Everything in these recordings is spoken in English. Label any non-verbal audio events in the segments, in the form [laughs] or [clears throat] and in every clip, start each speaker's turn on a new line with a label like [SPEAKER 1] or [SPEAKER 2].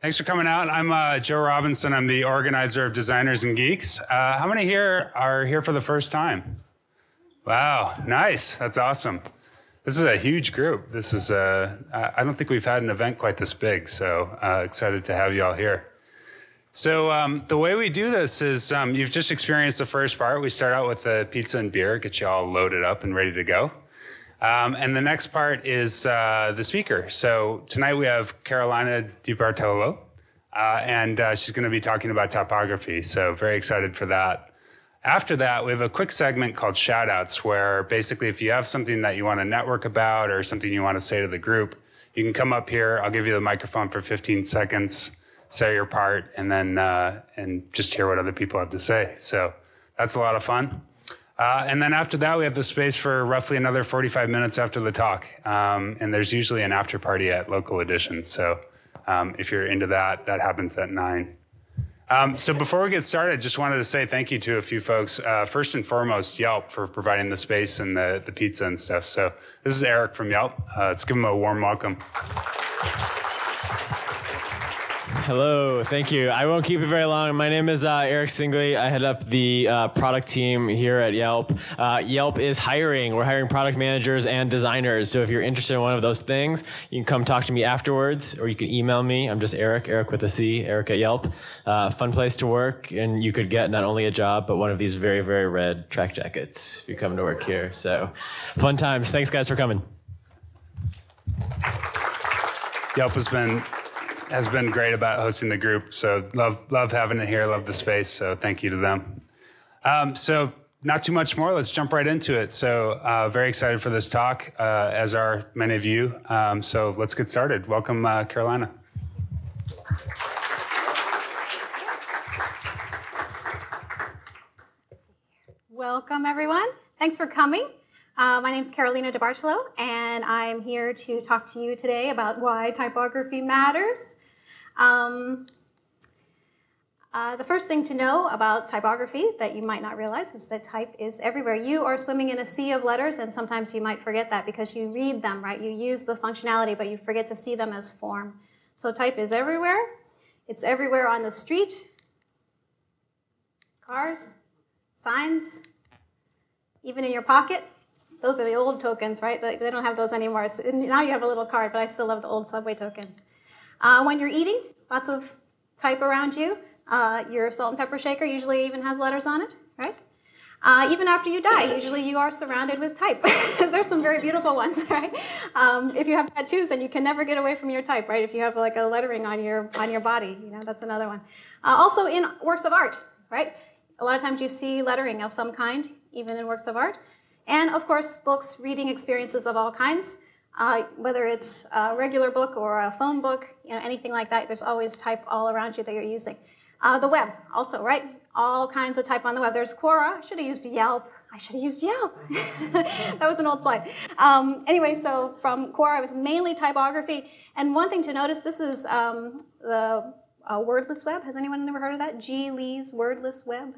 [SPEAKER 1] Thanks for coming out. I'm uh, Joe Robinson. I'm the organizer of Designers and Geeks. Uh, how many here are here for the first time? Wow, nice. That's awesome. This is a huge group. This is uh, I don't think we've had an event quite this big, so uh, excited to have you all here. So um, the way we do this is um, you've just experienced the first part. We start out with the pizza and beer, get you all loaded up and ready to go. Um, and the next part is uh, the speaker. So tonight we have Carolina DiBartolo, uh, and uh, she's going to be talking about typography. So very excited for that. After that, we have a quick segment called shoutouts, where basically if you have something that you want to network about or something you want to say to the group, you can come up here. I'll give you the microphone for 15 seconds, say your part, and then uh, and just hear what other people have to say. So that's a lot of fun. Uh, and then after that, we have the space for roughly another 45 minutes after the talk. Um, and there's usually an after party at local editions. So um, if you're into that, that happens at 9. Um, so before we get started, just wanted to say thank you to a few folks. Uh, first and foremost, Yelp for providing the space and the, the pizza and stuff. So this is Eric from Yelp. Uh, let's give him a warm welcome.
[SPEAKER 2] Hello, thank you. I won't keep it very long. My name is uh, Eric Singley. I head up the uh, product team here at Yelp. Uh, Yelp is hiring. We're hiring product managers and designers. So if you're interested in one of those things, you can come talk to me afterwards, or you can email me. I'm just Eric, Eric with a C, Eric at Yelp. Uh, fun place to work, and you could get not only a job, but one of these very, very red track jackets if you come to work here. So fun times. Thanks, guys, for coming.
[SPEAKER 1] Yelp has been has been great about hosting the group. So love love having it here. Love the space. So thank you to them. Um, so not too much more. Let's jump right into it. So uh, very excited for this talk, uh, as are many of you. Um, so let's get started. Welcome, uh, Carolina.
[SPEAKER 3] Welcome, everyone. Thanks for coming. Uh, my name is Carolina DiBartolo, and I'm here to talk to you today about why typography matters. Um, uh, the first thing to know about typography that you might not realize is that type is everywhere. You are swimming in a sea of letters, and sometimes you might forget that because you read them, right? You use the functionality, but you forget to see them as form. So type is everywhere. It's everywhere on the street, cars, signs, even in your pocket. Those are the old tokens, right? They don't have those anymore. So now you have a little card, but I still love the old subway tokens. Uh, when you're eating, lots of type around you. Uh, your salt and pepper shaker usually even has letters on it, right? Uh, even after you die, usually you are surrounded with type. [laughs] There's some very beautiful ones, [laughs] right? Um, if you have tattoos, then you can never get away from your type, right? If you have like a lettering on your on your body, you know that's another one. Uh, also in works of art, right? A lot of times you see lettering of some kind, even in works of art, and of course books, reading experiences of all kinds. Uh, whether it's a regular book or a phone book, you know, anything like that, there's always type all around you that you're using. Uh, the web, also, right? All kinds of type on the web. There's Quora. I should have used Yelp. I should have used Yelp. [laughs] that was an old slide. Um, anyway, so from Quora, it was mainly typography. And one thing to notice, this is um, the uh, wordless web. Has anyone ever heard of that? Ji Lee's wordless web.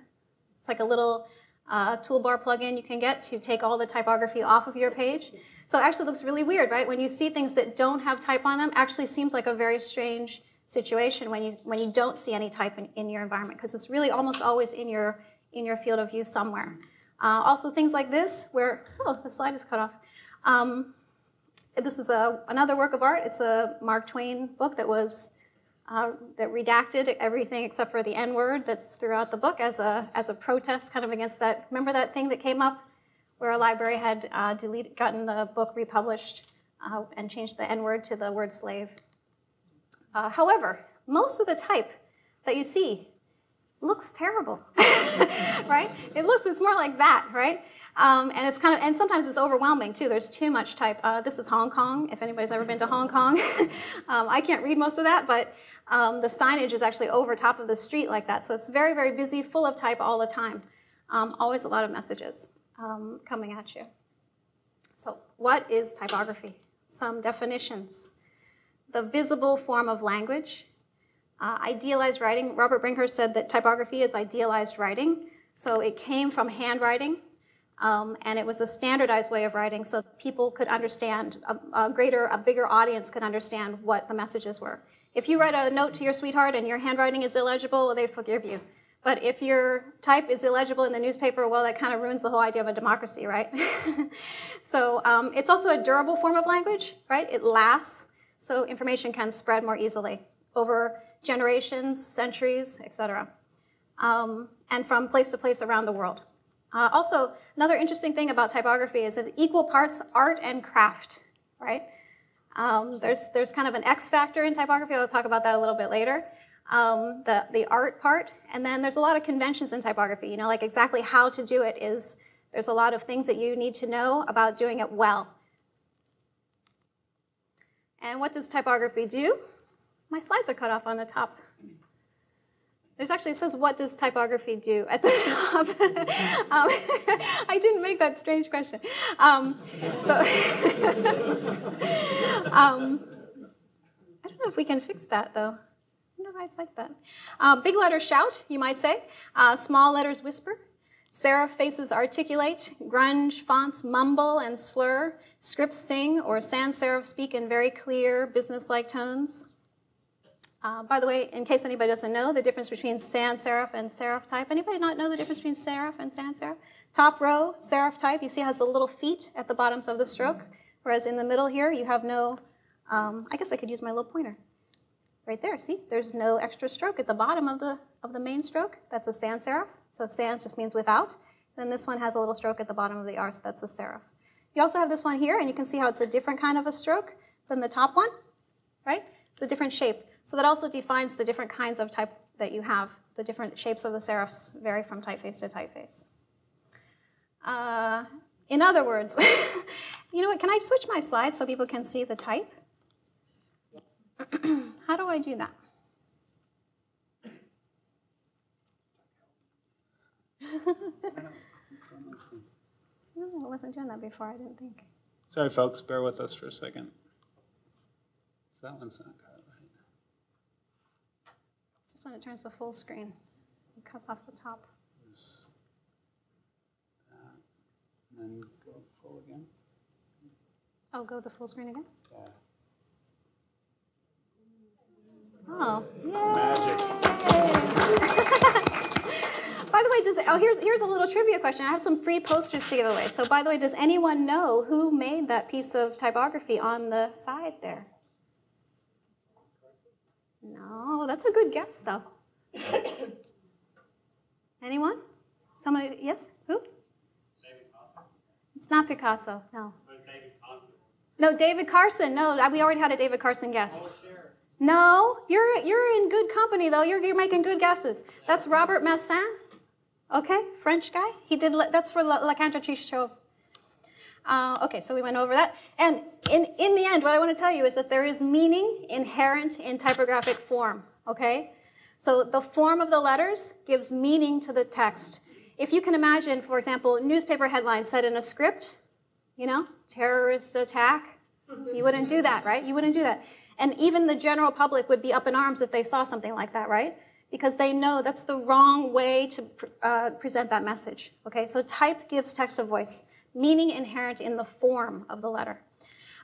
[SPEAKER 3] It's like a little uh, toolbar plugin you can get to take all the typography off of your page. So it actually looks really weird, right? When you see things that don't have type on them, actually seems like a very strange situation when you when you don't see any type in, in your environment because it's really almost always in your in your field of view somewhere. Uh, also things like this where oh the slide is cut off. Um, this is a another work of art. It's a Mark Twain book that was uh, that redacted everything except for the N word that's throughout the book as a as a protest kind of against that. Remember that thing that came up where a library had uh, deleted, gotten the book republished uh, and changed the N word to the word slave. Uh, however, most of the type that you see looks terrible, [laughs] right? It looks, it's more like that, right? Um, and it's kind of, and sometimes it's overwhelming too. There's too much type. Uh, this is Hong Kong. If anybody's ever been to Hong Kong, [laughs] um, I can't read most of that, but um, the signage is actually over top of the street like that. So it's very, very busy, full of type all the time. Um, always a lot of messages um, coming at you. So, what is typography? Some definitions. The visible form of language. Uh, idealized writing. Robert Bringhurst said that typography is idealized writing. So, it came from handwriting, um, and it was a standardized way of writing so people could understand, a, a greater, a bigger audience could understand what the messages were. If you write a note to your sweetheart and your handwriting is illegible, well, they forgive you. But if your type is illegible in the newspaper, well, that kind of ruins the whole idea of a democracy, right? [laughs] so um, it's also a durable form of language, right? It lasts, so information can spread more easily over generations, centuries, etc., um, and from place to place around the world. Uh, also, another interesting thing about typography is it's equal parts art and craft, right? Um, there's, there's kind of an X factor in typography. I'll talk about that a little bit later. Um, the, the art part. And then there's a lot of conventions in typography. You know, like exactly how to do it is, there's a lot of things that you need to know about doing it well. And what does typography do? My slides are cut off on the top. There's actually, it says, what does typography do [laughs] at the top? [laughs] um, [laughs] I didn't make that strange question. Um, so, um, I don't know if we can fix that though. It's like that. Uh, big letters shout, you might say. Uh, small letters whisper. Serif faces articulate. Grunge fonts mumble and slur. Scripts sing or sans serif speak in very clear, business-like tones. Uh, by the way, in case anybody doesn't know the difference between sans serif and serif type, anybody not know the difference between serif and sans serif? Top row, serif type, you see has the little feet at the bottoms of the stroke, whereas in the middle here you have no, um, I guess I could use my little pointer. Right there, see? There's no extra stroke at the bottom of the, of the main stroke. That's a sans serif. So sans just means without. Then this one has a little stroke at the bottom of the R, so that's a serif. You also have this one here, and you can see how it's a different kind of a stroke than the top one, right? It's a different shape. So that also defines the different kinds of type that you have. The different shapes of the serifs vary from typeface to typeface. Uh, in other words, [laughs] you know what, can I switch my slides so people can see the type? [clears throat] How do I do that? [laughs] no, I wasn't doing that before, I didn't think.
[SPEAKER 1] Sorry, folks, bear with us for a second. So that one's not good.
[SPEAKER 3] Just when it turns to full screen, it cuts off the top.
[SPEAKER 1] This, and then go full again.
[SPEAKER 3] Oh, go to full screen again?
[SPEAKER 1] Yeah.
[SPEAKER 3] Oh here's here's a little trivia question. I have some free posters to give away. So by the way, does anyone know who made that piece of typography on the side there? No, that's a good guess, though. Anyone? Somebody? Yes? Who? It's not Picasso. No. No, David Carson. No, uh, we already had a David Carson guess. Oh, no, you're you're in good company though. You're you're making good guesses. That's Robert Massin. Okay, French guy. He did. That's for La, La Show. Uh, okay, so we went over that. And in, in the end, what I want to tell you is that there is meaning inherent in typographic form, okay? So the form of the letters gives meaning to the text. If you can imagine, for example, newspaper headlines set in a script, you know, terrorist attack, you wouldn't do that, right? You wouldn't do that. And even the general public would be up in arms if they saw something like that, right? Because they know that's the wrong way to uh, present that message, okay? So type gives text a voice meaning inherent in the form of the letter.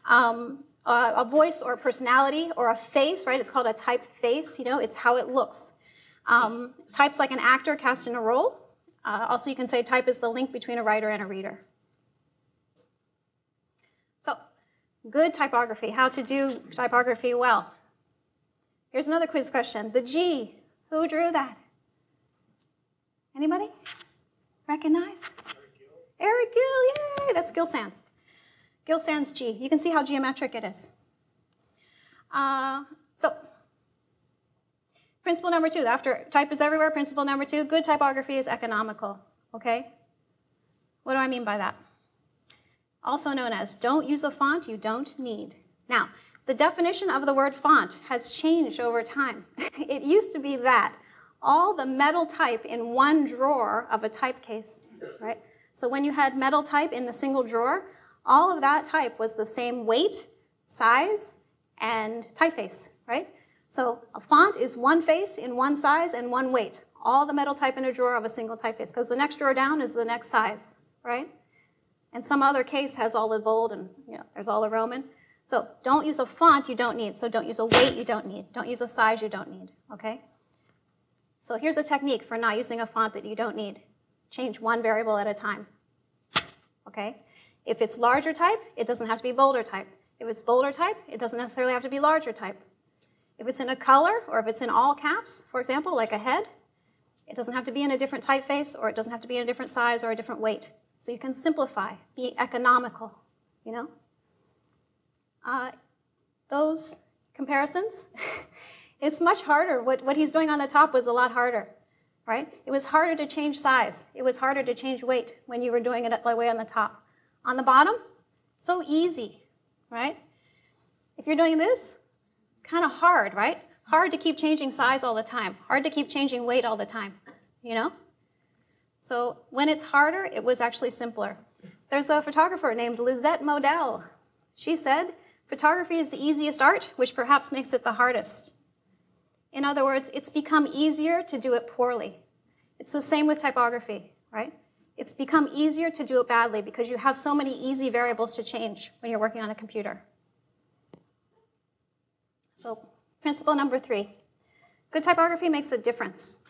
[SPEAKER 3] Um, uh, a voice or a personality or a face, right? It's called a type face, you know, it's how it looks. Um, type's like an actor cast in a role. Uh, also, you can say type is the link between a writer and a reader. So, good typography, how to do typography well. Here's another quiz question. The G, who drew that? Anybody? Recognize? Eric Gill, yay! That's Gill Sans. Gill Sans G. You can see how geometric it is. Uh, so, principle number two, after type is everywhere, principle number two, good typography is economical, okay? What do I mean by that? Also known as don't use a font you don't need. Now, the definition of the word font has changed over time. [laughs] it used to be that all the metal type in one drawer of a type case, right? So when you had metal type in a single drawer, all of that type was the same weight, size, and typeface, right? So a font is one face in one size and one weight. All the metal type in a drawer of a single typeface, because the next drawer down is the next size, right? And some other case has all the bold and you know, there's all the Roman. So don't use a font you don't need. So don't use a weight you don't need. Don't use a size you don't need, okay? So here's a technique for not using a font that you don't need. Change one variable at a time, okay? If it's larger type, it doesn't have to be bolder type. If it's bolder type, it doesn't necessarily have to be larger type. If it's in a color, or if it's in all caps, for example, like a head, it doesn't have to be in a different typeface, or it doesn't have to be in a different size or a different weight. So you can simplify, be economical, you know? Uh, those comparisons, [laughs] it's much harder. What, what he's doing on the top was a lot harder, right? It was harder to change size. It was harder to change weight when you were doing it that way on the top. On the bottom, so easy, right? If you're doing this, kind of hard, right? Hard to keep changing size all the time. Hard to keep changing weight all the time, you know? So when it's harder, it was actually simpler. There's a photographer named Lisette Model. She said, photography is the easiest art, which perhaps makes it the hardest. In other words, it's become easier to do it poorly. It's the same with typography, right? It's become easier to do it badly because you have so many easy variables to change when you're working on a computer. So principle number three, good typography makes a difference.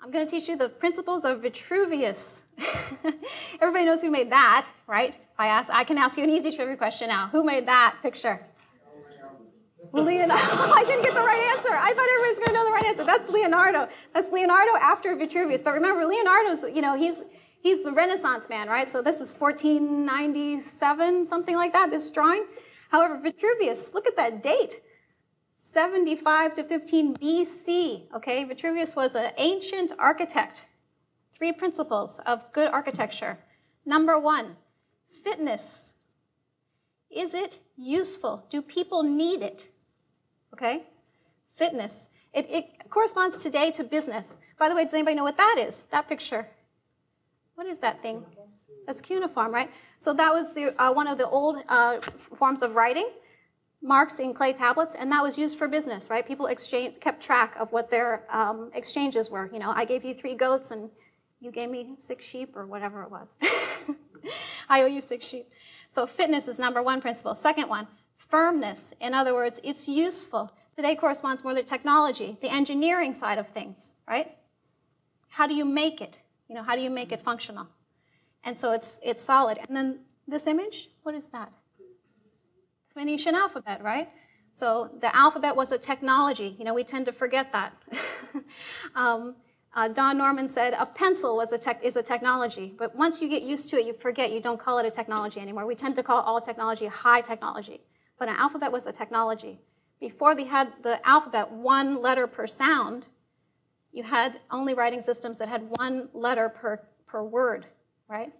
[SPEAKER 3] I'm going to teach you the principles of Vitruvius. [laughs] Everybody knows who made that, right? I, ask, I can ask you an easy trivia question now. Who made that picture? Leonardo. [laughs] Oh, I didn't get the right answer. I thought everybody was going to know the right answer. That's Leonardo. That's Leonardo after Vitruvius. But remember, Leonardo's, you know, he's he's the Renaissance man, right? So this is 1497, something like that, this drawing. However, Vitruvius, look at that date. 75 to 15 BC, okay? Vitruvius was an ancient architect. Three principles of good architecture. Number one, fitness. Is it useful? Do people need it? Okay? Fitness. It, it corresponds today to business. By the way, does anybody know what that is? That picture. What is that thing? That's cuneiform, right? So that was the, uh, one of the old uh, forms of writing, marks in clay tablets, and that was used for business, right? People exchange, kept track of what their um, exchanges were. You know, I gave you three goats and you gave me six sheep or whatever it was. [laughs] I owe you six sheep. So fitness is number one principle. Second one, firmness. In other words, it's useful. Today corresponds more to technology, the engineering side of things, right? How do you make it? You know, how do you make it functional? And so it's, it's solid. And then this image, what is that? Phoenician alphabet, right? So the alphabet was a technology. You know, we tend to forget that. [laughs] um, uh, Don Norman said a pencil was a tech, is a technology, but once you get used to it, you forget. You don't call it a technology anymore. We tend to call all technology high technology, but an alphabet was a technology. Before they had the alphabet, one letter per sound, you had only writing systems that had one letter per, per word right?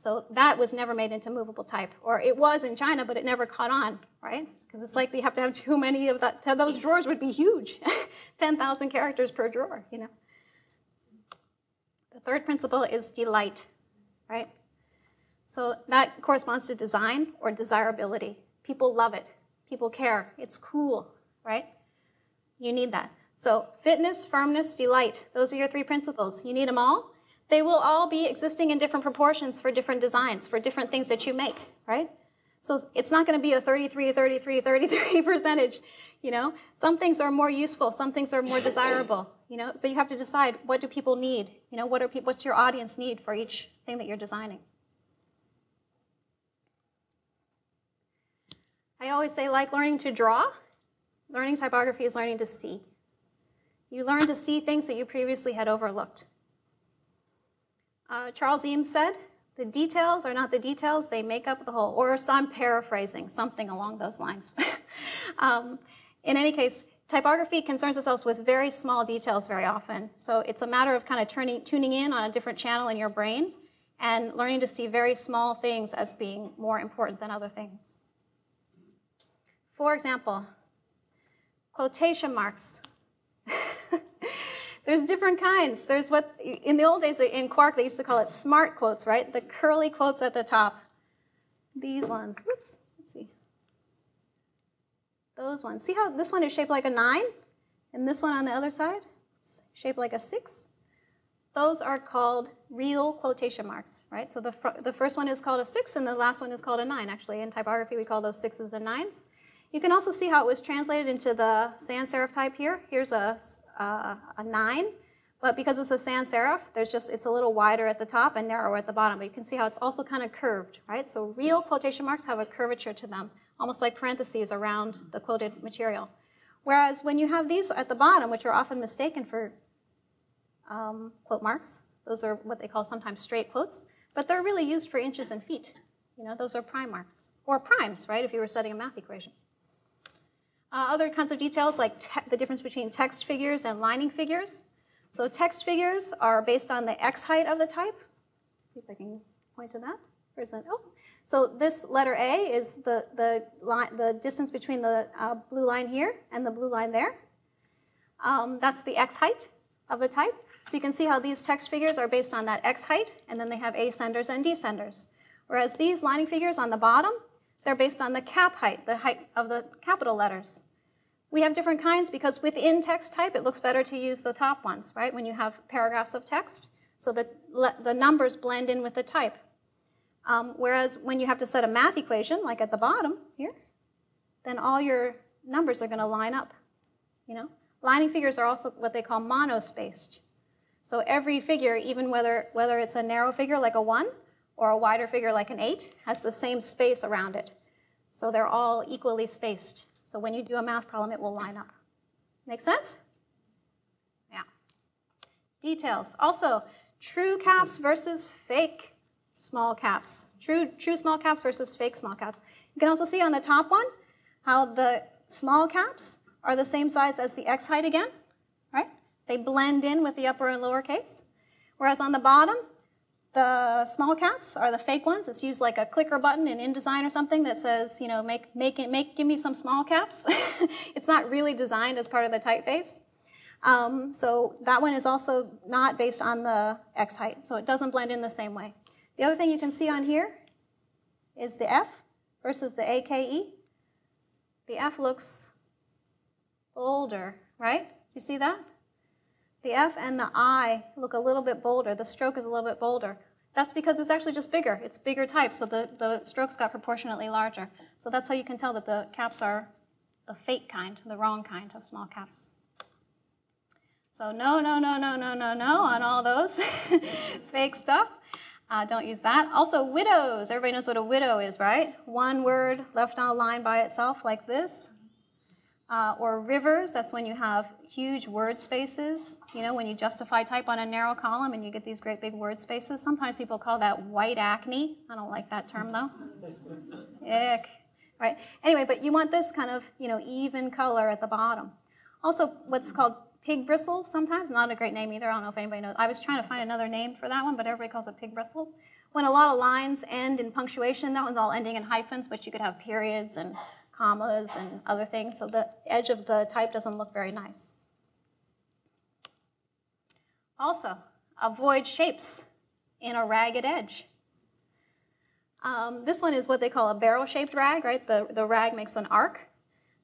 [SPEAKER 3] So that was never made into movable type. Or it was in China, but it never caught on, right? Because it's like you have to have [laughs] too many of that. Those drawers would be huge [laughs] 10,000 characters per drawer, you know? The third principle is delight, right? So that corresponds to design or desirability. People love it. People care. It's cool, right? You need that. So fitness, firmness, delight. Those are your three principles. You need them all. They will all be existing in different proportions for different designs, for different things that you make, right? So it's not going to be a 33, 33, 33 [laughs] percentage, you know? Some things are more useful, some things are more desirable, you know? But you have to decide what do people need? You know, what are people, what's your audience need for each thing that you're designing? I always say like learning to draw, learning typography is learning to see. You learn to see things that you previously had overlooked. Uh, Charles Eames said, the details are not the details, they make up the whole. Or so I'm paraphrasing, something along those lines. [laughs] um, in any case, typography concerns itself with very small details very often. So it's a matter of kind of turning, tuning in on a different channel in your brain and learning to see very small things as being more important than other things. For example, quotation marks. [laughs] There's different kinds. There's what, in the old days in Quark, they used to call it smart quotes, right? The curly quotes at the top. These ones. Whoops. Let's see. Those ones. See how this one is shaped like a nine? And this one on the other side? Shaped like a six? those are called real quotation marks, right? So the, the first one is called a six and the last one is called a nine. Actually, in typography, we call those sixes and nines. You can also see how it was translated into the sans serif type here. Here's a, uh, a nine, but because it's a sans serif, there's just, it's a little wider at the top and narrower at the bottom. But you can see how it's also kind of curved, right? So real quotation marks have a curvature to them, almost like parentheses around the quoted material. Whereas when you have these at the bottom, which are often mistaken for um, quote marks. Those are what they call sometimes straight quotes, but they're really used for inches and feet. You know, those are prime marks, or primes, right, if you were studying a math equation. Uh, other kinds of details like the difference between text figures and lining figures. So text figures are based on the x height of the type. Let's see if I can point to that. Where's that? Oh, so this letter A is the, the, line, the distance between the uh, blue line here and the blue line there. Um, that's the x height of the type. So you can see how these text figures are based on that x height, and then they have ascenders and descenders. Whereas these lining figures on the bottom, they're based on the cap height, the height of the capital letters. We have different kinds because within text type, it looks better to use the top ones, right? When you have paragraphs of text, so that the numbers blend in with the type. Um, whereas when you have to set a math equation, like at the bottom here, then all your numbers are going to line up, you know? Lining figures are also what they call monospaced. So every figure, even whether, whether it's a narrow figure like a 1 or a wider figure like an 8, has the same space around it. So they're all equally spaced. So when you do a math problem, it will line up. Make sense? Yeah. Details. Also, true caps versus fake small caps. True, true small caps versus fake small caps. You can also see on the top one how the small caps are the same size as the x height again, right? They blend in with the upper and lower case. Whereas on the bottom, the small caps are the fake ones. It's used like a clicker button in InDesign or something that says, you know, make, make, it, make, give me some small caps. [laughs] it's not really designed as part of the typeface. Um, so that one is also not based on the X height, so it doesn't blend in the same way. The other thing you can see on here is the F versus the AKE. The F looks bolder, right? You see that? The F and the I look a little bit bolder. The stroke is a little bit bolder. That's because it's actually just bigger. It's bigger type, so the, the strokes got proportionately larger. So that's how you can tell that the caps are the fake kind, the wrong kind of small caps. So no, no, no, no, no, no, no on all those [laughs] fake stuff. Uh, don't use that. Also, widows. Everybody knows what a widow is, right? One word left on a line by itself like this. Uh, or rivers, that's when you have huge word spaces. You know, when you justify type on a narrow column and you get these great big word spaces. Sometimes people call that white acne. I don't like that term though. Ick. Right? Anyway, but you want this kind of, you know, even color at the bottom. Also, what's called pig bristles sometimes, not a great name either. I don't know if anybody knows. I was trying to find another name for that one, but everybody calls it pig bristles. When a lot of lines end in punctuation, that one's all ending in hyphens, but you could have periods and commas and other things, so the edge of the type doesn't look very nice. Also, avoid shapes in a ragged edge. Um, this one is what they call a barrel-shaped rag, right? The, the rag makes an arc.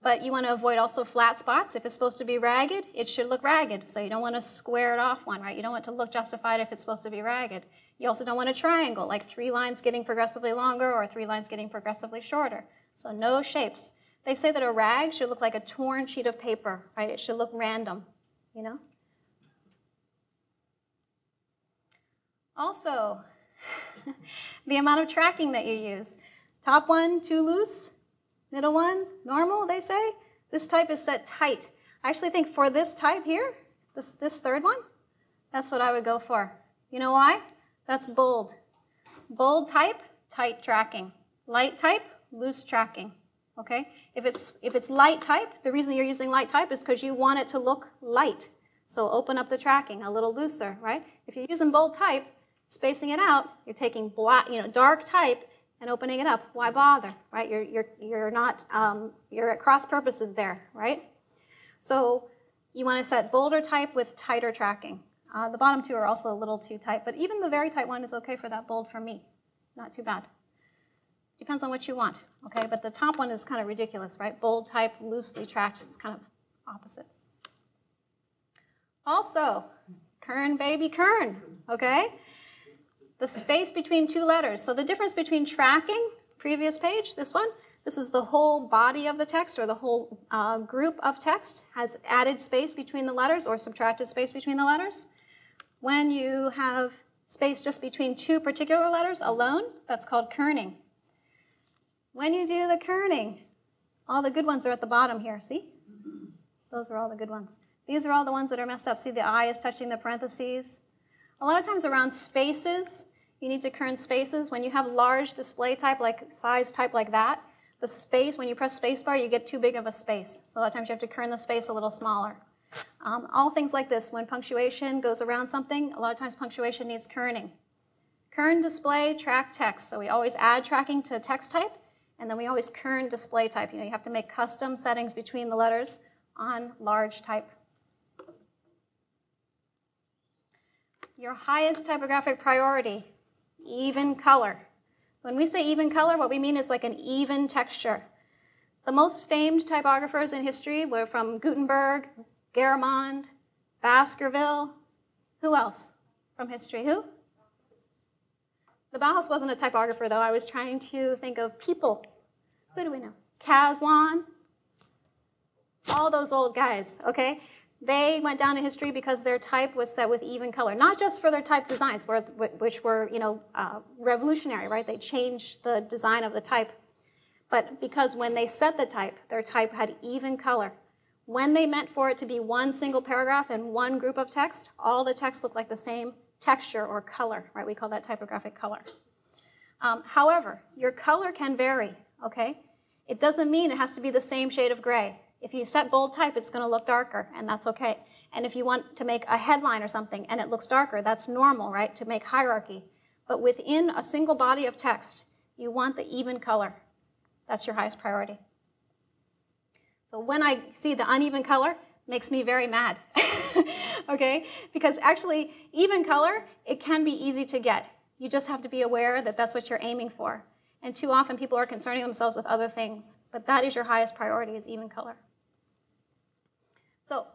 [SPEAKER 3] But you want to avoid also flat spots. If it's supposed to be ragged, it should look ragged. So you don't want to square it off one, right? You don't want to look justified if it's supposed to be ragged. You also don't want a triangle, like three lines getting progressively longer or three lines getting progressively shorter. So no shapes. They say that a rag should look like a torn sheet of paper, right? It should look random, you know? Also, [laughs] the amount of tracking that you use. Top one, too loose. Middle one, normal, they say. This type is set tight. I actually think for this type here, this, this third one, that's what I would go for. You know why? That's bold. Bold type, tight tracking. Light type, loose tracking. Okay? If it's, if it's light type, the reason you're using light type is because you want it to look light. So open up the tracking a little looser, right? If you're using bold type, spacing it out, you're taking black, you know, dark type and opening it up. Why bother, right? You're, you're, you're not, um, you're at cross purposes there, right? So you want to set bolder type with tighter tracking. Uh, the bottom two are also a little too tight, but even the very tight one is okay for that bold for me. Not too bad. Depends on what you want, okay? But the top one is kind of ridiculous, right? Bold type, loosely tracked, it's kind of opposites. Also, Kern, baby, kern, okay? The space between two letters. So the difference between tracking, previous page, this one, this is the whole body of the text or the whole uh, group of text has added space between the letters or subtracted space between the letters. When you have space just between two particular letters alone, that's called kerning. When you do the kerning, all the good ones are at the bottom here, see? Those are all the good ones. These are all the ones that are messed up. See, the I is touching the parentheses. A lot of times around spaces, you need to kern spaces. When you have large display type, like size type like that, the space, when you press spacebar, you get too big of a space. So a lot of times you have to kern the space a little smaller. Um, all things like this, when punctuation goes around something, a lot of times punctuation needs kerning. Kern display, track text. So we always add tracking to text type, and then we always kern display type. You know, you have to make custom settings between the letters on large type. Your highest typographic priority, even color. When we say even color, what we mean is like an even texture. The most famed typographers in history were from Gutenberg, Garamond, Baskerville. Who else from history? Who? The Bauhaus wasn't a typographer, though. I was trying to think of people. Who do we know? Caslon. All those old guys, okay? They went down in history because their type was set with even color, not just for their type designs, which were, you know, uh, revolutionary, right? They changed the design of the type, but because when they set the type, their type had even color. When they meant for it to be one single paragraph and one group of text, all the text looked like the same texture or color, right? We call that typographic color. Um, however, your color can vary, okay? It doesn't mean it has to be the same shade of gray. If you set bold type, it's going to look darker, and that's okay. And if you want to make a headline or something and it looks darker, that's normal, right, to make hierarchy. But within a single body of text, you want the even color. That's your highest priority. So when I see the uneven color, makes me very mad. [laughs] okay? Because actually, even color, it can be easy to get. You just have to be aware that that's what you're aiming for. And too often people are concerning themselves with other things. But that is your highest priority is even color. So,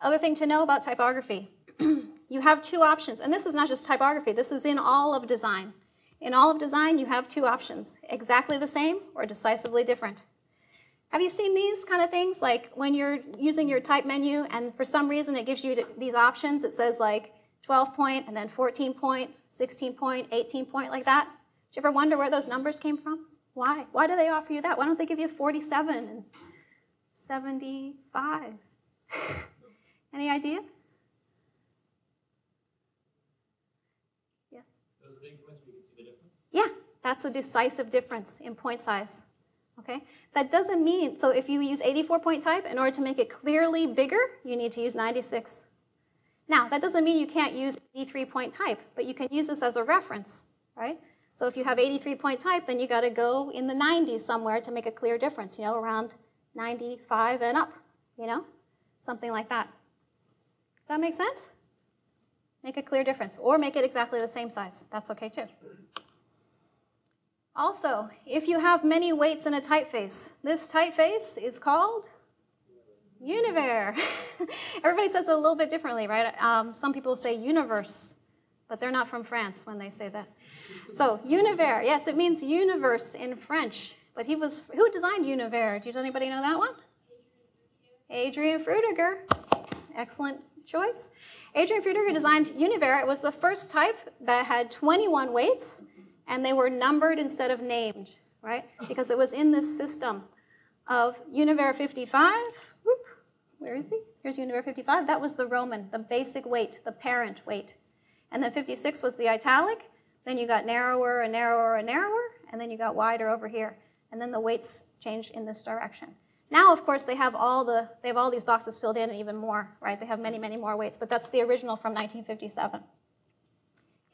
[SPEAKER 3] other thing to know about typography. [clears throat] you have two options. And this is not just typography. This is in all of design. In all of design, you have two options. Exactly the same or decisively different. Have you seen these kind of things? Like when you're using your type menu and for some reason it gives you these options. It says like 12 point and then 14 point, 16 point, 18 point, like that. Do you ever wonder where those numbers came from? Why? Why do they offer you that? Why don't they give you 47 and 75? Any idea? Yes? Yeah, that's a decisive difference in point size. Okay? That doesn't mean, so if you use 84 point type, in order to make it clearly bigger, you need to use 96. Now, that doesn't mean you can't use 83 point type, but you can use this as a reference, right? So if you have 83 point type, then you got to go in the 90s somewhere to make a clear difference, you know, around 95 and up, you know, something like that. Does that make sense? Make a clear difference, or make it exactly the same size. That's okay too. Also, if you have many weights in a typeface, this typeface is called Univers. [laughs] Everybody says it a little bit differently, right? Um, some people say universe, but they're not from France when they say that. So Univers, yes, it means universe in French. But he was who designed Univers? Did anybody know that one? Adrian Frutiger. Excellent choice. Adrian Frutiger designed Univers. It was the first type that had 21 weights and they were numbered instead of named, right? Because it was in this system of Univers 55. Whoop, where is he? Here's Univers 55. That was the Roman, the basic weight, the parent weight. And then 56 was the italic. Then you got narrower and narrower and narrower, and then you got wider over here. And then the weights changed in this direction. Now, of course, they have all the they have all these boxes filled in and even more, right? They have many, many more weights, but that's the original from 1957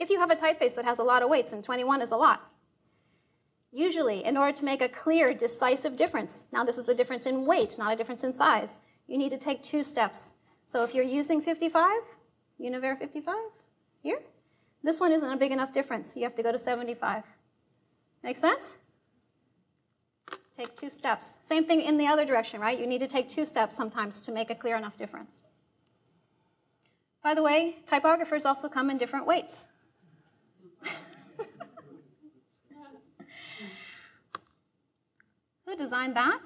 [SPEAKER 3] if you have a typeface that has a lot of weights, and 21 is a lot. Usually, in order to make a clear, decisive difference, now this is a difference in weight, not a difference in size, you need to take two steps. So if you're using 55, Univers 55, here, this one isn't a big enough difference. You have to go to 75. Make sense? Take two steps. Same thing in the other direction, right? You need to take two steps sometimes to make a clear enough difference. By the way, typographers also come in different weights. [laughs] Who designed that?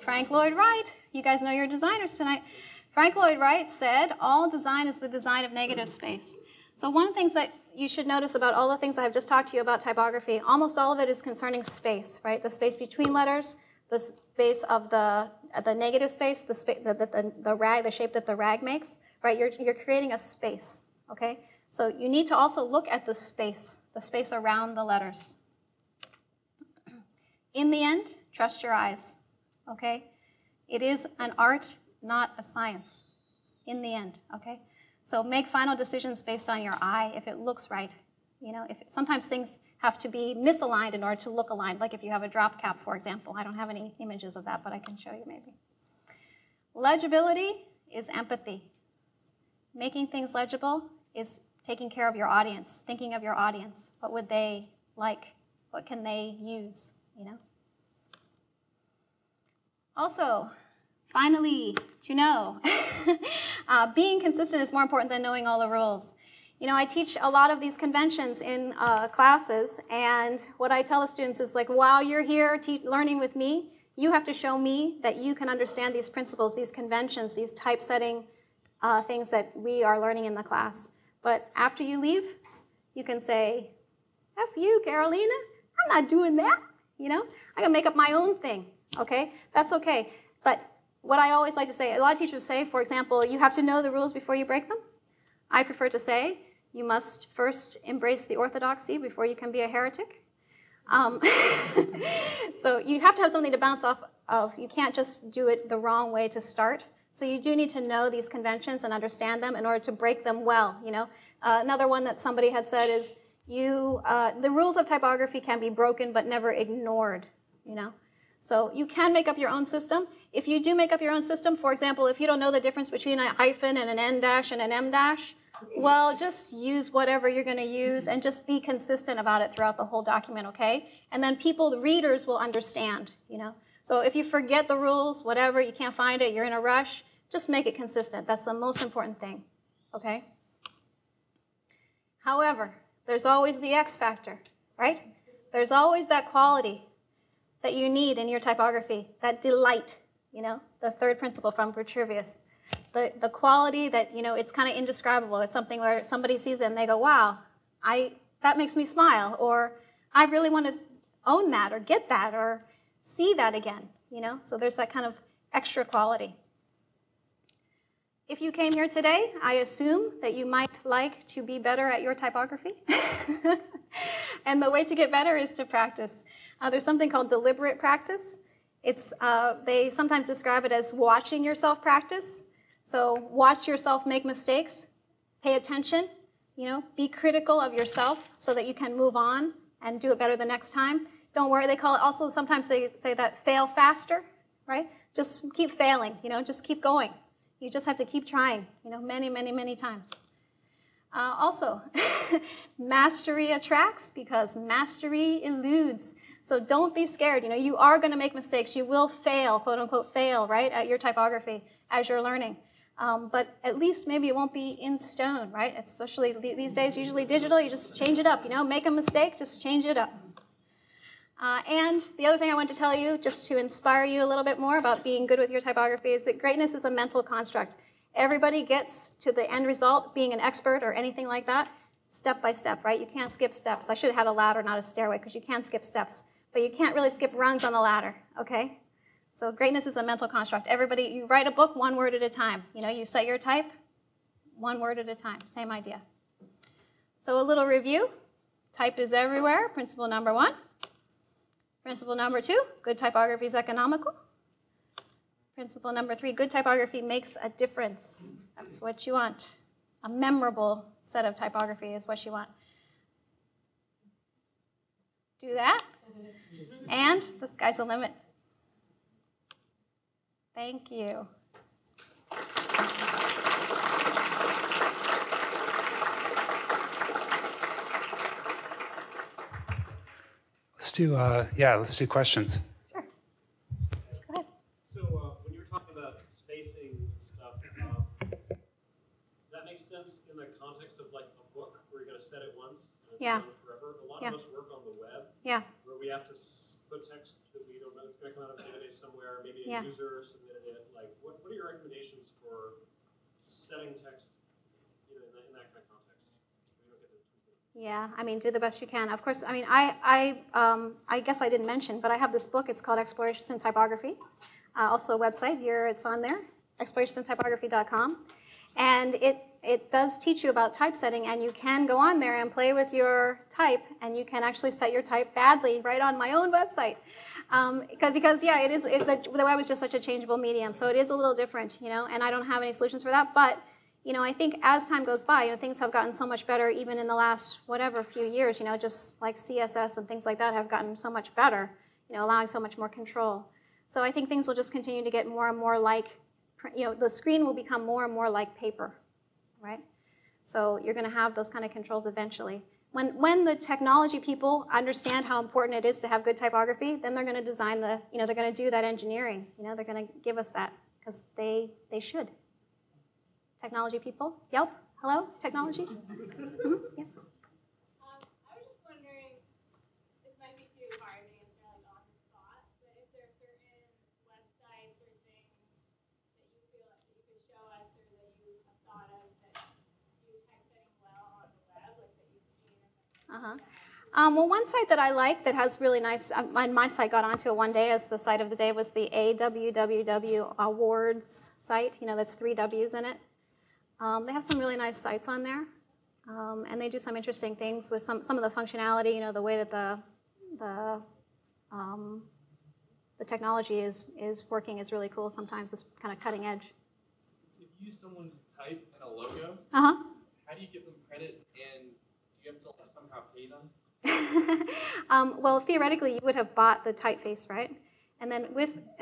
[SPEAKER 3] Frank Lloyd Wright. You guys know your designers tonight. Frank Lloyd Wright said, all design is the design of negative space. So one of the things that you should notice about all the things I've just talked to you about typography, almost all of it is concerning space, right? The space between letters, the space of the, the negative space, the, spa- the, the, the rag, the shape that the rag makes, right? You're, you're creating a space, okay? So you need to also look at the space, the space around the letters. [clears throat] In the end, trust your eyes, okay? It is an art, not a science, in the end, okay? So make final decisions based on your eye if it looks right. You know, if sometimes things have to be misaligned in order to look aligned, like if you have a drop cap, for example. I don't have any images of that, but I can show you maybe. Legibility is empathy. Making things legible is taking care of your audience, thinking of your audience. What would they like? What can they use? You know? Also, finally, to know, [laughs] uh, being consistent is more important than knowing all the rules. You know, I teach a lot of these conventions in uh, classes, and what I tell the students is like, while you're here learning with me, you have to show me that you can understand these principles, these conventions, these typesetting uh, things that we are learning in the class. But after you leave, you can say, F you, Carolina, I'm not doing that. You know, I can make up my own thing. Okay, that's okay. But what I always like to say, a lot of teachers say, for example, you have to know the rules before you break them. I prefer to say, you must first embrace the orthodoxy before you can be a heretic. Um, [laughs] so you have to have something to bounce off of. You can't just do it the wrong way to start. So you do need to know these conventions and understand them in order to break them well. You know, uh, another one that somebody had said is you uh, the rules of typography can be broken but never ignored. You know, so you can make up your own system. If you do make up your own system, for example, if you don't know the difference between a hyphen and an n dash and an m dash, well, just use whatever you're going to use and just be consistent about it throughout the whole document, okay? And then people, the readers, will understand, you know? So if you forget the rules, whatever, you can't find it, you're in a rush, just make it consistent. That's the most important thing, okay? However, there's always the X factor, right? There's always that quality that you need in your typography, that delight, you know, the third principle from Vitruvius. The, the quality that, you know, it's kind of indescribable. It's something where somebody sees it and they go, wow, I, that makes me smile, or I really want to own that, or get that, or see that again, you know? So there's that kind of extra quality. If you came here today, I assume that you might like to be better at your typography. [laughs] and the way to get better is to practice. Uh, there's something called deliberate practice. It's, uh, they sometimes describe it as watching yourself practice. So watch yourself make mistakes, pay attention, you know, be critical of yourself so that you can move on and do it better the next time. Don't worry, they call it also, sometimes they say that fail faster, right? Just keep failing, you know, just keep going. You just have to keep trying, you know, many, many, many times. Uh, also, [laughs] mastery attracts because mastery eludes. So don't be scared. You know, you are going to make mistakes. You will fail, quote unquote, fail, right, at your typography as you're learning. Um, but at least maybe it won't be in stone, right? Especially these days, usually digital, you just change it up. You know, make a mistake, just change it up. Uh, and the other thing I want to tell you, just to inspire you a little bit more about being good with your typography, is that greatness is a mental construct. Everybody gets to the end result, being an expert or anything like that, step by step, right? You can't skip steps. I should have had a ladder, not a stairway, because you can't skip steps but you can't really skip rungs on the ladder, okay? So greatness is a mental construct. Everybody, you write a book one word at a time. You know, you set your type one word at a time, same idea. So a little review. Type is everywhere, principle number one. Principle number two, good typography is economical. Principle number three, good typography makes a difference. That's what you want. A memorable set of typography is what you want. Do that. And the sky's the limit. Thank you.
[SPEAKER 1] Let's do, uh, yeah, let's do questions.
[SPEAKER 3] Sure. Go ahead.
[SPEAKER 4] So uh, when you're talking about spacing stuff, uh, sense in the context of like a book where you're going to set it once and it's
[SPEAKER 3] Yeah.
[SPEAKER 4] forever. A lot
[SPEAKER 3] Yeah.
[SPEAKER 4] of us work on the web
[SPEAKER 3] Yeah.
[SPEAKER 4] where we have to put text that we don't know it's going to come out of a database somewhere. Maybe a
[SPEAKER 3] Yeah.
[SPEAKER 4] user submitted it. Like, what, what are your recommendations for setting text, you know, in that, in that kind of context? We don't get to tweak it.
[SPEAKER 3] Yeah, I mean, do the best you can. Of course, I mean, I, I, um, I guess I didn't mention, but I have this book. It's called Explorations in Typography. Uh, also, a website here. It's on there, explorationsintypography.com, and it it does teach you about typesetting, and you can go on there and play with your type, and you can actually set your type badly right on my own website. Um, because, yeah, it is it, the, the web is just such a changeable medium, so it is a little different, you know. And I don't have any solutions for that, but you know, I think as time goes by, you know, things have gotten so much better even in the last whatever few years, you know, just like CSS and things like that have gotten so much better, you know, allowing so much more control. So I think things will just continue to get more and more like, you know, the screen will become more and more like paper, right? So you're going to have those kind of controls eventually. When, when the technology people understand how important it is to have good typography, then they're going to design the, you know, they're going to do that engineering. You know, they're going to give us that because they, they should. Technology people? Yelp? Hello? Technology? Mhm, Yes.
[SPEAKER 5] Um, I was just wondering, this might be too hard to answer like on the spot, but if there are certain websites or things that you feel like that you could show us or that you have thought of that do typesetting well on the web, like that you've seen in the
[SPEAKER 3] Uh-huh. Um, well, one site that I like that has really nice, um, my, my site got onto it one day as the site of the day was the AWWW Awards site. You know, that's three W's in it. Um, they have some really nice sites on there, um, and they do some interesting things with some, some of the functionality. You know, the way that the the um, the technology is is working is really cool. Sometimes it's kind of cutting edge.
[SPEAKER 6] If you use someone's type and a logo,
[SPEAKER 3] Uh huh.
[SPEAKER 6] how do you give them credit and do you have to like somehow pay them? [laughs]
[SPEAKER 3] um, well, theoretically, you would have bought the typeface, right? And then with, [laughs]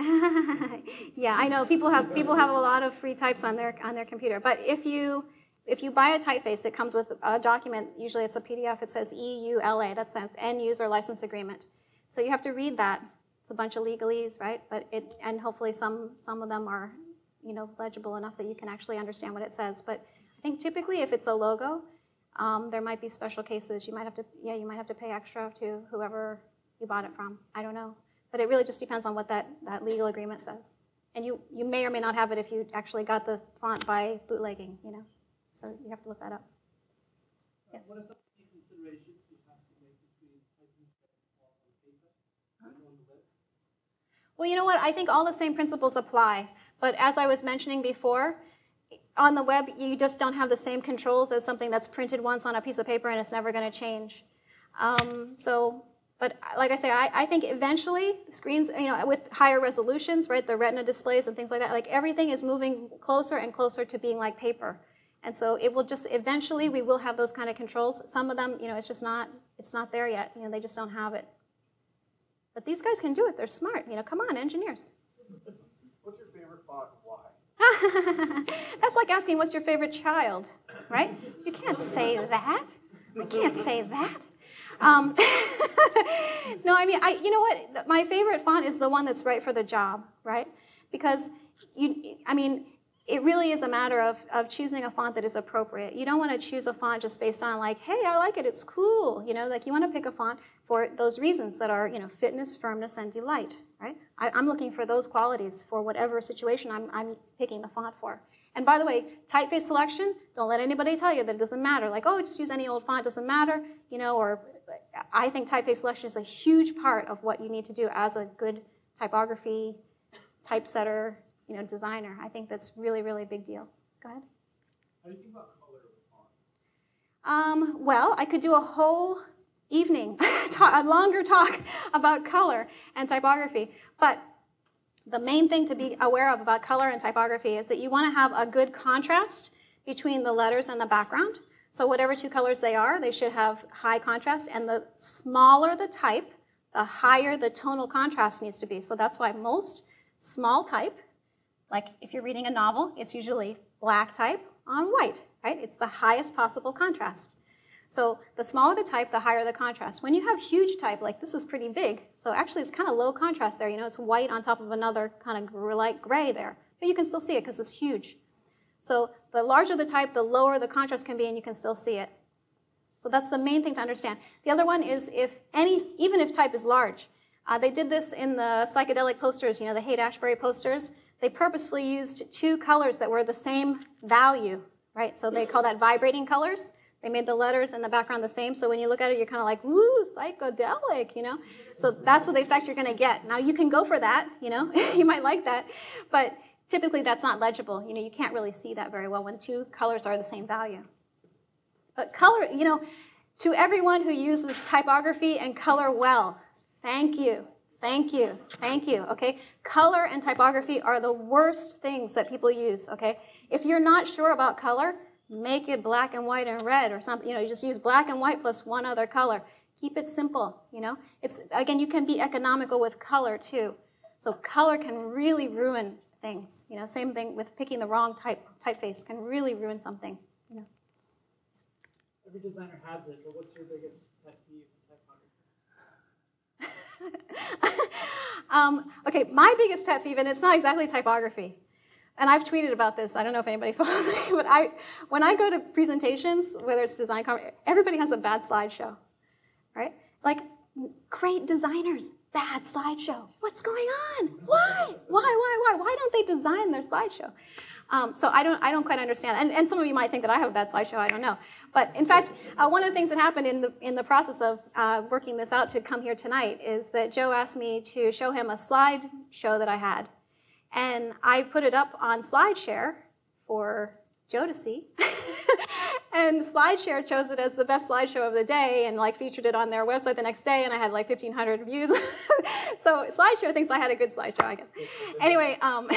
[SPEAKER 3] yeah, I know people have people have a lot of free types on their on their computer. But if you if you buy a typeface, it comes with a document. Usually, it's a PDF. It says EULA. That stands End User License Agreement. So you have to read that. It's a bunch of legalese, right? But it and hopefully some some of them are, you know, legible enough that you can actually understand what it says. But I think typically, if it's a logo, um, there might be special cases. You might have to, yeah, you might have to pay extra to whoever you bought it from. I don't know, but it really just depends on what that, that legal agreement says. And you, you may or may not have it if you actually got the font by bootlegging, you know. So you have to look that up. Yes.
[SPEAKER 7] What are some key considerations you have to make between typing on paper and on the web?
[SPEAKER 3] Well, you know what? I think all the same principles apply. But as I was mentioning before, on the web, you just don't have the same controls as something that's printed once on a piece of paper and it's never going to change. Um, so, but like I say, I, I think eventually screens, you know, with higher resolutions, right, the retina displays and things like that, like everything is moving closer and closer to being like paper. And so it will just eventually we will have those kind of controls. Some of them, you know, it's just not it's not there yet. You know, they just don't have it. But these guys can do it. They're smart. You know, come on, engineers. [laughs]
[SPEAKER 7] What's your favorite font and why? [laughs]
[SPEAKER 3] That's like asking what's your favorite child, right? You can't say that. I can't say that. Um, [laughs] no, I mean, I, you know what? My favorite font is the one that's right for the job, right? Because you, I mean, it really is a matter of, of choosing a font that is appropriate. You don't want to choose a font just based on like, hey, I like it, it's cool. You know, like you want to pick a font for those reasons that are, you know, fitness, firmness, and delight, right? I, I'm looking for those qualities for whatever situation I'm, I'm picking the font for. And by the way, typeface selection, don't let anybody tell you that it doesn't matter. Like, oh, just use any old font, doesn't matter, you know, or I think typeface selection is a huge part of what you need to do as a good typography, typesetter, you know, designer. I think that's really, really a big deal. Go ahead.
[SPEAKER 7] How do you think about color of font?
[SPEAKER 3] Um, well, I could do a whole evening, [laughs] a longer talk [laughs] about color and typography. But the main thing to be aware of about color and typography is that you want to have a good contrast between the letters and the background. So whatever two colors they are, they should have high contrast. And the smaller the type, the higher the tonal contrast needs to be. So that's why most small type, like if you're reading a novel, it's usually black type on white, right? It's the highest possible contrast. So the smaller the type, the higher the contrast. When you have huge type, like this is pretty big, so actually it's kind of low contrast there. You know, it's white on top of another kind of light gray there. But you can still see it because it's huge. So the larger the type, the lower the contrast can be, and you can still see it. So that's the main thing to understand. The other one is if any, even if type is large, uh, they did this in the psychedelic posters, you know, the Haight-Ashbury posters. They purposefully used two colors that were the same value, right? So they call that vibrating colors. They made the letters and the background the same, so when you look at it, you're kind of like, woo, psychedelic, you know? So that's what the effect you're gonna get. Now you can go for that, you know? [laughs] you might like that, but typically that's not legible. You know, you can't really see that very well when two colors are the same value. But color, you know, to everyone who uses typography and color well, thank you. Thank you. Thank you. Okay. Color and typography are the worst things that people use. Okay. If you're not sure about color, make it black and white and red or something. You know, you just use black and white plus one other color. Keep it simple. You know, it's again, you can be economical with color too. So color can really ruin things. You know, same thing with picking the wrong type typeface can really ruin something. You know.
[SPEAKER 7] Every designer has it, but what's your biggest pet peeve in typography? [laughs]
[SPEAKER 3] um, okay, my biggest pet peeve, and it's not exactly typography, and I've tweeted about this. I don't know if anybody [laughs] follows me, but I, when I go to presentations, whether it's design, everybody has a bad slideshow, right? Like great designers, bad slideshow. What's going on? Why? Why? Why? Why? Why don't they design their slideshow? Um, so I don't, I don't quite understand. And, and, some of you might think that I have a bad slideshow. I don't know. But in fact, uh, one of the things that happened in the in the process of uh, working this out to come here tonight is that Joe asked me to show him a slide show that I had, and I put it up on SlideShare for Joe to see. [laughs] and SlideShare chose it as the best slideshow of the day and like featured it on their website the next day and I had like 1,500 views. [laughs] so SlideShare thinks I had a good slideshow, I guess. Anyway, um,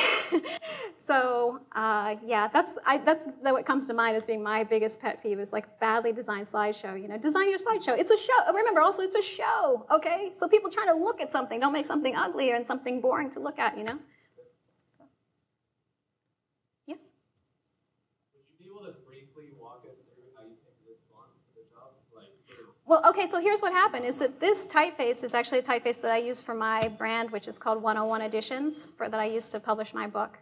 [SPEAKER 3] [laughs] so uh, yeah, that's, I, that's what comes to mind as being my biggest pet peeve is like badly designed slideshow. You know, design your slideshow. It's a show. Remember also it's a show, okay? So people trying to look at something, don't make something ugly and something boring to look at, you know? So. Yes? Well, okay, so here's what happened is that this typeface is actually a typeface that I use for my brand, which is called 101 Editions, for, that I use to publish my book.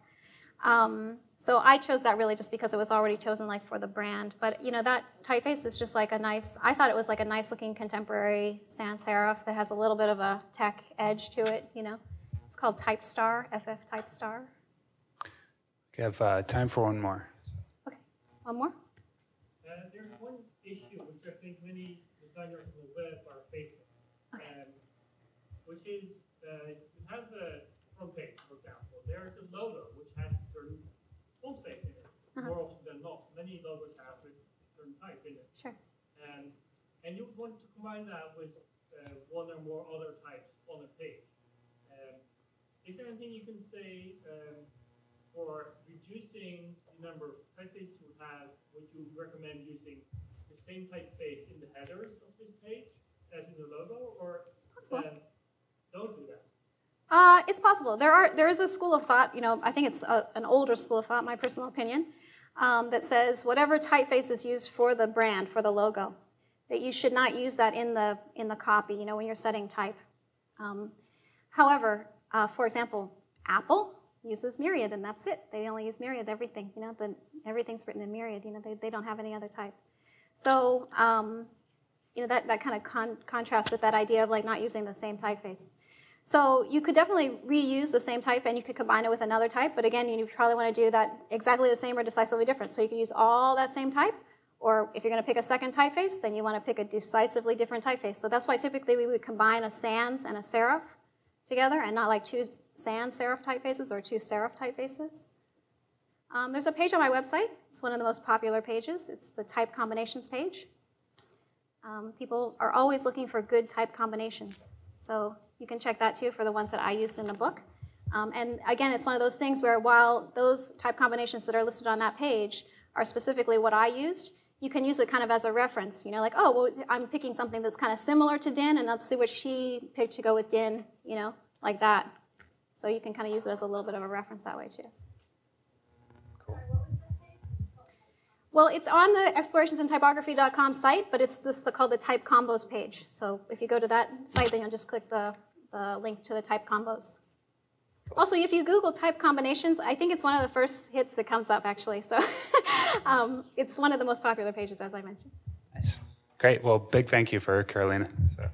[SPEAKER 3] Um, so I chose that really just because it was already chosen like for the brand. But you know, that typeface is just like a nice, I thought it was like a nice looking contemporary sans serif that has a little bit of a tech edge to it, you know. It's called Typestar, FF Typestar.
[SPEAKER 1] We have uh, time for one more.
[SPEAKER 3] Okay, one more?
[SPEAKER 4] Uh, there's one issue which I think many designers on the web are facing,
[SPEAKER 3] Okay.
[SPEAKER 4] um, which is uh, you have the front page, for example. There's a logo which has certain font space in it.
[SPEAKER 3] Uh-huh.
[SPEAKER 4] More often than not, many logos have a certain type in it.
[SPEAKER 3] Sure.
[SPEAKER 4] Um, and you want to combine that with uh, one or more other types on a page. Um, is there anything you can say um, for reducing the number of typefaces you have? Would you recommend using same typeface in the headers of this page as in the logo, or it's
[SPEAKER 3] possible.
[SPEAKER 4] um, don't do that?
[SPEAKER 3] Uh, it's possible. There are there is a school of thought. You know, I think it's a, an older school of thought, my personal opinion, um, that says whatever typeface is used for the brand, for the logo, that you should not use that in the in the copy. You know, when you're setting type. Um, however, uh, for example, Apple uses Myriad, and that's it. They only use Myriad. Everything. You know, the, everything's written in Myriad. You know, they, they don't have any other type. So, um, you know, that, that kind of con- contrasts with that idea of like not using the same typeface. So you could definitely reuse the same type and you could combine it with another type, but again, you probably want to do that exactly the same or decisively different. So you could use all that same type, or if you're going to pick a second typeface, then you want to pick a decisively different typeface. So that's why typically we would combine a sans and a serif together and not like two sans serif typefaces or two serif typefaces. Um, there's a page on my website. It's one of the most popular pages. It's the type combinations page. Um, people are always looking for good type combinations. So you can check that too for the ones that I used in the book. Um, and again, it's one of those things where while those type combinations that are listed on that page are specifically what I used, you can use it kind of as a reference. You know, like, oh, well, I'm picking something that's kind of similar to DIN, and let's see what she picked to go with DIN, you know, like that. So you can kind of use it as a little bit of a reference that way too. Well, it's on the explorationsintypography.com site, but it's just the, called the type combos page. So if you go to that site, then you'll just click the, the link to the type combos. Also, if you Google type combinations, I think it's one of the first hits that comes up, actually. So [laughs] um, it's one of the most popular pages, as I mentioned.
[SPEAKER 1] Nice. Great. Well, big thank you for Carolina. So.